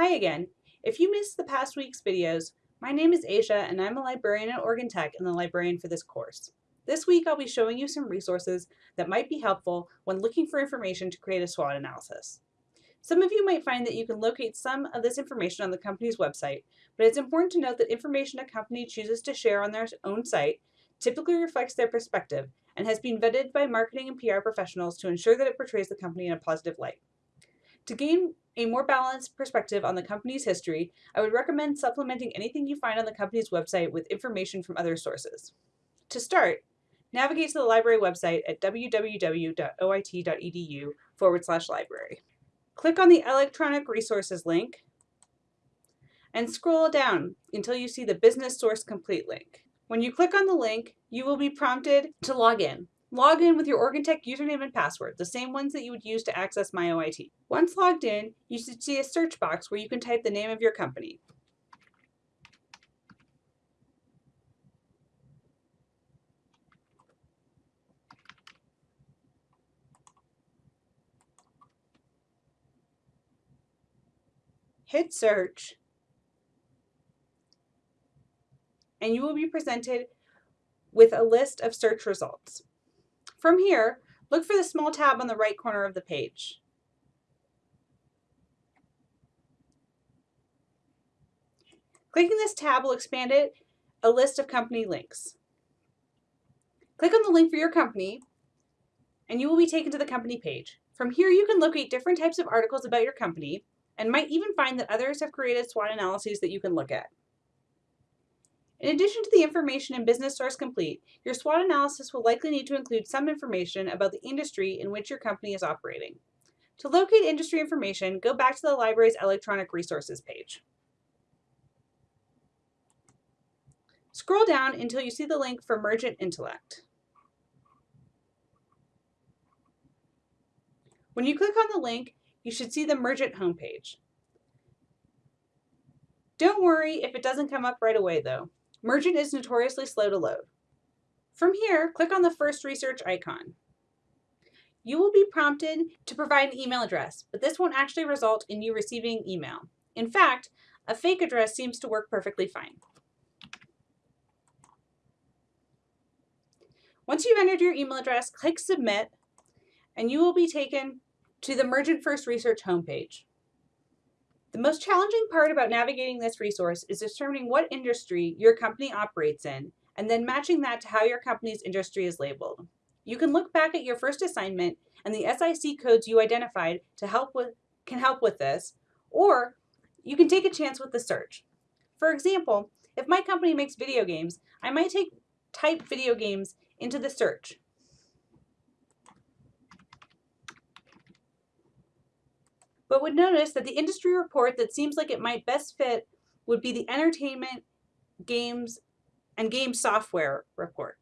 Hi again. If you missed the past week's videos, my name is Asia and I'm a librarian at Oregon Tech and the librarian for this course. This week I'll be showing you some resources that might be helpful when looking for information to create a SWOT analysis. Some of you might find that you can locate some of this information on the company's website, but it's important to note that information a company chooses to share on their own site typically reflects their perspective and has been vetted by marketing and PR professionals to ensure that it portrays the company in a positive light. To gain a more balanced perspective on the company's history, I would recommend supplementing anything you find on the company's website with information from other sources. To start, navigate to the library website at www.oit.edu forward slash library. Click on the electronic resources link and scroll down until you see the business source complete link. When you click on the link, you will be prompted to log in. Log in with your Oregon Tech username and password, the same ones that you would use to access MyOIT. Once logged in, you should see a search box where you can type the name of your company. Hit search, and you will be presented with a list of search results. From here, look for the small tab on the right corner of the page. Clicking this tab will expand it a list of company links. Click on the link for your company and you will be taken to the company page. From here, you can locate different types of articles about your company and might even find that others have created SWOT analyses that you can look at. In addition to the information in Business Source Complete, your SWOT analysis will likely need to include some information about the industry in which your company is operating. To locate industry information, go back to the library's electronic resources page. Scroll down until you see the link for Mergent Intellect. When you click on the link, you should see the Mergent homepage. Don't worry if it doesn't come up right away though. Mergent is notoriously slow to load. From here, click on the first research icon. You will be prompted to provide an email address, but this won't actually result in you receiving email. In fact, a fake address seems to work perfectly fine. Once you've entered your email address, click Submit, and you will be taken to the Mergent First Research homepage. The most challenging part about navigating this resource is determining what industry your company operates in and then matching that to how your company's industry is labeled. You can look back at your first assignment and the SIC codes you identified to help with can help with this, or you can take a chance with the search. For example, if my company makes video games, I might take type video games into the search but would notice that the industry report that seems like it might best fit would be the entertainment, games, and game software report.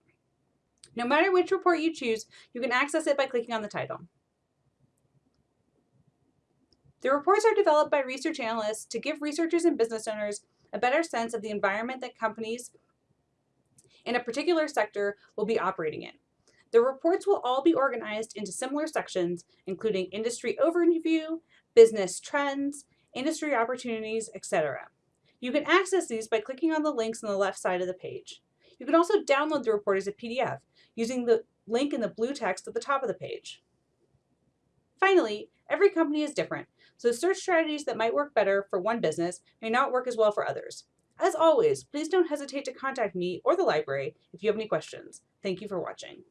No matter which report you choose, you can access it by clicking on the title. The reports are developed by research analysts to give researchers and business owners a better sense of the environment that companies in a particular sector will be operating in. The reports will all be organized into similar sections, including industry overview, business trends, industry opportunities, etc. You can access these by clicking on the links on the left side of the page. You can also download the report as a PDF using the link in the blue text at the top of the page. Finally, every company is different, so search strategies that might work better for one business may not work as well for others. As always, please don't hesitate to contact me or the library if you have any questions. Thank you for watching.